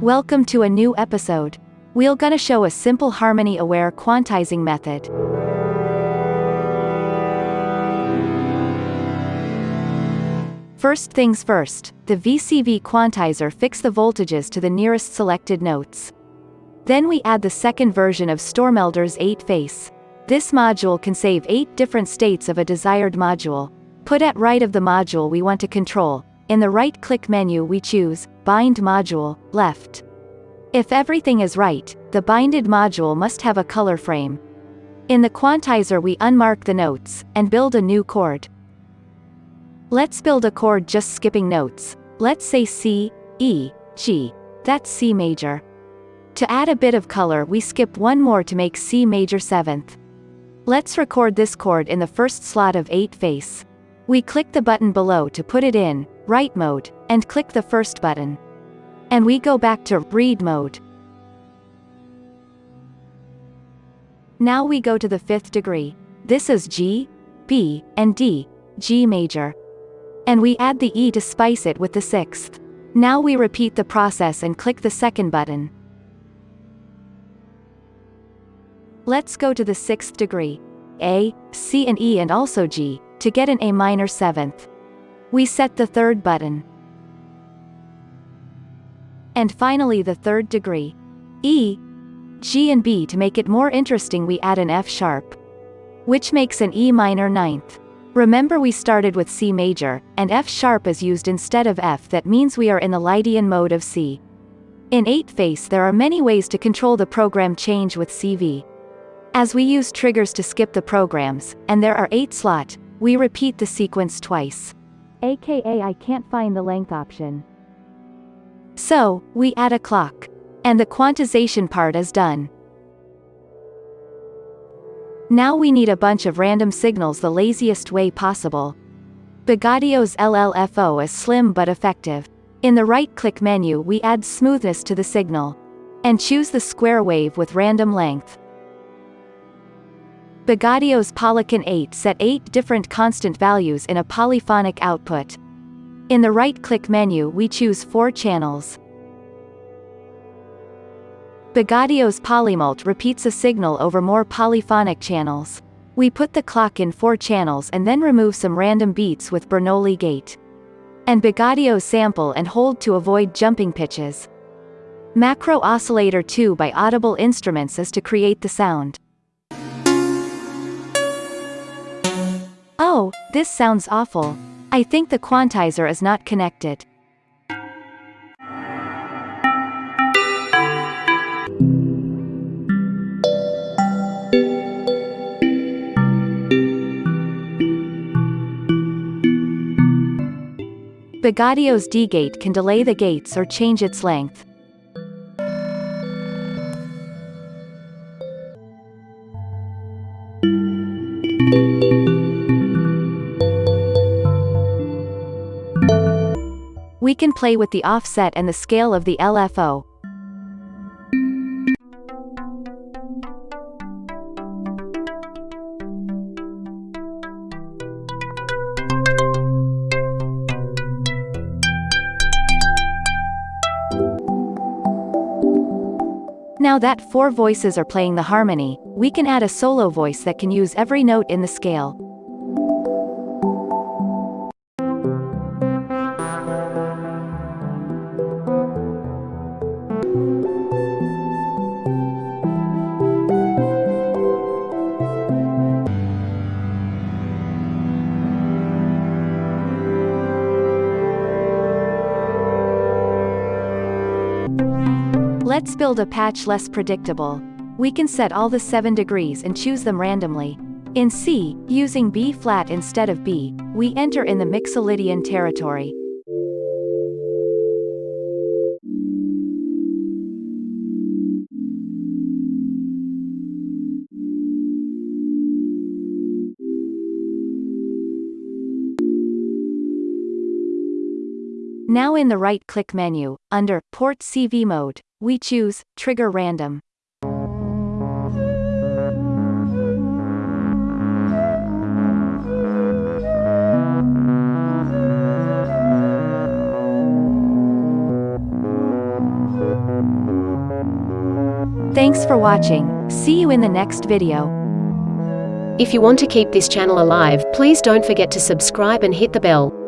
Welcome to a new episode. We're gonna show a simple harmony-aware quantizing method. First things first, the VCV quantizer fix the voltages to the nearest selected notes. Then we add the second version of Stoermelder's 8-face. This module can save 8 different states of a desired module. Put at right of the module we want to control. In the right-click menu we choose, Bind Module, left. If everything is right, the binded module must have a color frame. In the quantizer we unmark the notes, and build a new chord. Let's build a chord just skipping notes. Let's say C, E, G. That's C major. To add a bit of color we skip one more to make C major 7th. Let's record this chord in the first slot of 8 face. We click the button below to put it in, write mode, and click the first button. And we go back to read mode. Now we go to the fifth degree. This is G, B, and D, G major. And we add the E to spice it with the sixth. Now we repeat the process and click the second button. Let's go to the sixth degree. A, C and E and also G, to get an A minor seventh. We set the third button. And finally the third degree. E, G and B to make it more interesting we add an F sharp. Which makes an E minor ninth. Remember we started with C major, and F sharp is used instead of F that means we are in the Lydian mode of C. In 8-face there are many ways to control the program change with CV. As we use triggers to skip the programs, and there are 8 slot, we repeat the sequence twice. AKA I can't find the length option. So, we add a clock. And the quantization part is done. Now we need a bunch of random signals the laziest way possible. Bogaudio's LLFO is slim but effective. In the right-click menu we add smoothness to the signal. And choose the square wave with random length. Bogaudio's Polycon 8 set 8 different constant values in a polyphonic output. In the right-click menu we choose 4 channels. Bogaudio's Polymult repeats a signal over more polyphonic channels. We put the clock in four channels and then remove some random beats with Bernoulli gate. And Bogaudio's sample and hold to avoid jumping pitches. Macro Oscillator 2 by Audible Instruments is to create the sound. Oh, this sounds awful. I think the quantizer is not connected. Bogaudio's D-gate can delay the gates or change its length. We can play with the offset and the scale of the LFO. Now that four voices are playing the harmony, we can add a solo voice that can use every note in the scale. Let's build a patch less predictable. We can set all the 7 degrees and choose them randomly. In C, using B flat instead of B, we enter in the Mixolydian territory. Now in the right-click menu, under Port CV mode, we choose Trigger Random. Thanks for watching, see you in the next video. If you want to keep this channel alive, please don't forget to subscribe and hit the bell.